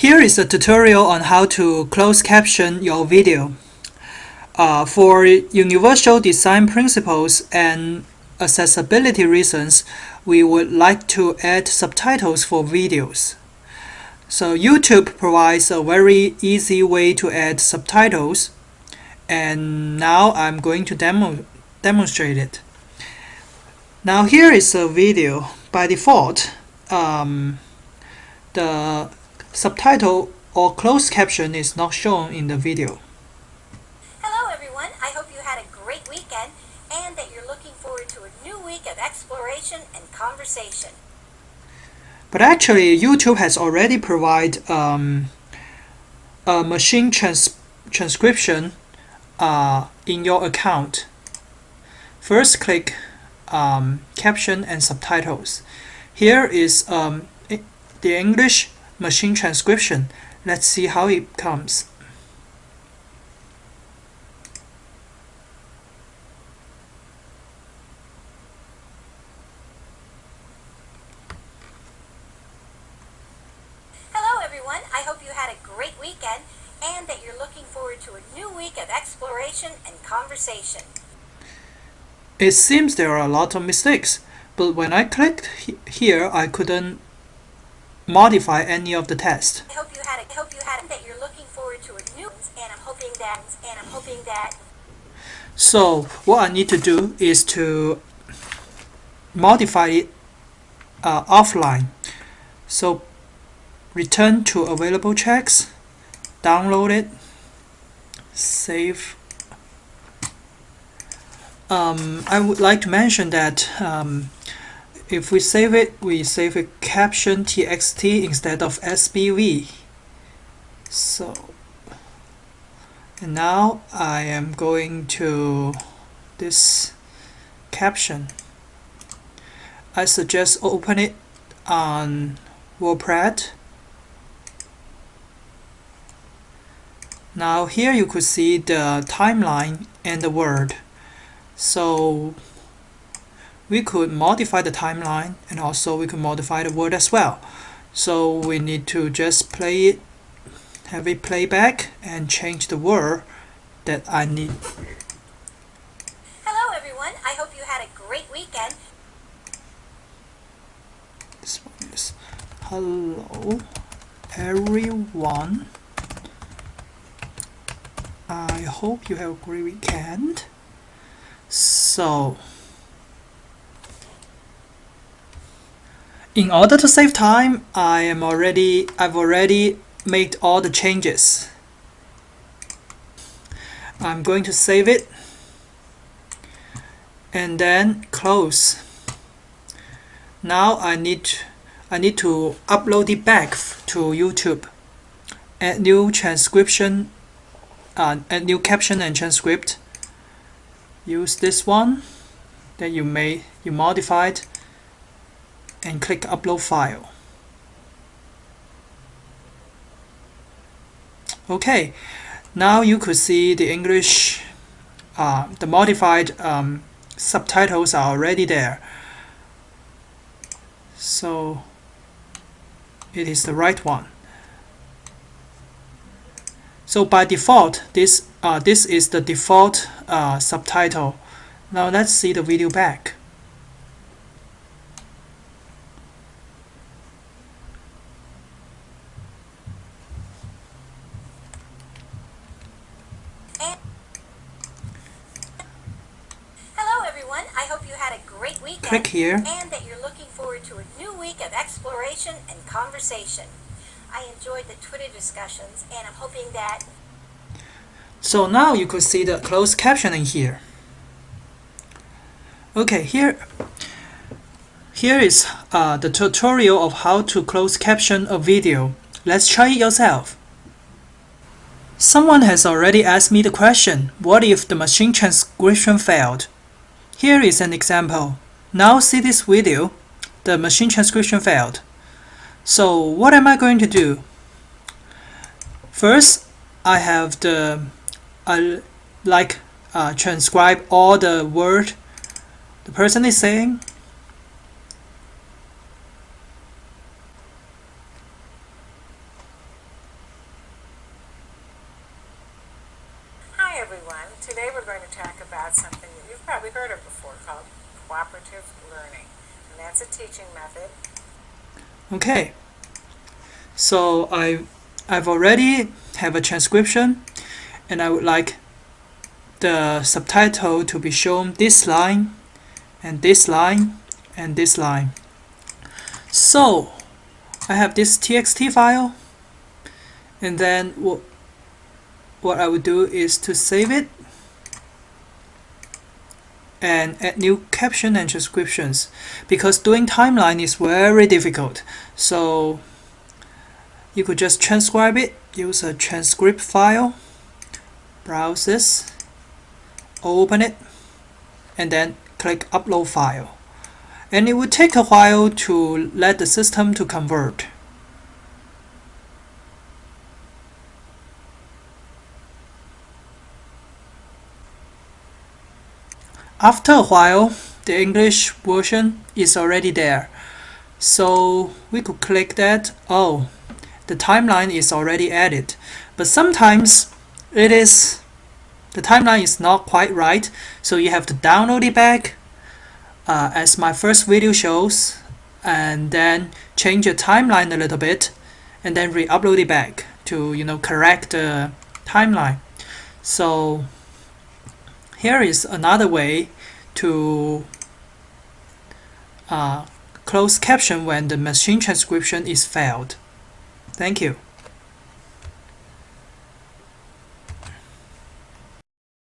Here is a tutorial on how to close caption your video. Uh, for universal design principles and accessibility reasons, we would like to add subtitles for videos. So YouTube provides a very easy way to add subtitles and now I'm going to demo demonstrate it. Now here is a video. By default, um, the subtitle or closed caption is not shown in the video. Hello everyone, I hope you had a great weekend and that you're looking forward to a new week of exploration and conversation. But actually, YouTube has already provided um, a machine trans transcription uh, in your account. First, click um, Caption and Subtitles. Here is um, the English machine transcription. Let's see how it comes. Hello everyone, I hope you had a great weekend and that you're looking forward to a new week of exploration and conversation. It seems there are a lot of mistakes, but when I clicked he here, I couldn't modify any of the text. I hope you had a, I hope you had it. that you're looking forward to a new and I'm hoping that and I'm hoping that So what I need to do is to modify it uh, offline. So return to available checks, download it, save. Um, I would like to mention that um, if we save it, we save a caption txt instead of SBV. So, and now I am going to this caption. I suggest open it on WordPad. Now here you could see the timeline and the word. So we could modify the timeline and also we could modify the word as well. So we need to just play it have it play back and change the word that I need. Hello everyone, I hope you had a great weekend. this one is hello everyone. I hope you have a great weekend. So in order to save time I am already I've already made all the changes. I'm going to save it and then close. Now I need I need to upload it back to YouTube. Add new transcription uh, add new caption and transcript. Use this one that you made you modified and click upload file. Okay now you could see the English uh, the modified um, subtitles are already there. So it is the right one. So by default this uh, this is the default uh, subtitle. Now let's see the video back And Hello everyone, I hope you had a great weekend click here and that you're looking forward to a new week of exploration and conversation. I enjoyed the Twitter discussions and I'm hoping that So now you could see the closed captioning here. Okay, here, here is uh, the tutorial of how to close caption a video. Let's try it yourself. Someone has already asked me the question, what if the machine transcription failed? Here is an example. Now see this video, the machine transcription failed. So what am I going to do? First, I have the uh, like uh, transcribe all the word the person is saying before called cooperative learning. And that's a teaching method. Okay. So I I've already have a transcription and I would like the subtitle to be shown this line and this line and this line. So I have this txt file and then what what I would do is to save it and add new caption and transcriptions because doing timeline is very difficult. So you could just transcribe it use a transcript file browse this open it and then click upload file. And it would take a while to let the system to convert After a while, the English version is already there. So we could click that, oh, the timeline is already added. But sometimes it is, the timeline is not quite right, so you have to download it back uh, as my first video shows, and then change the timeline a little bit, and then re-upload it back to, you know, correct the timeline. So here is another way to uh, close caption when the machine transcription is failed. Thank you.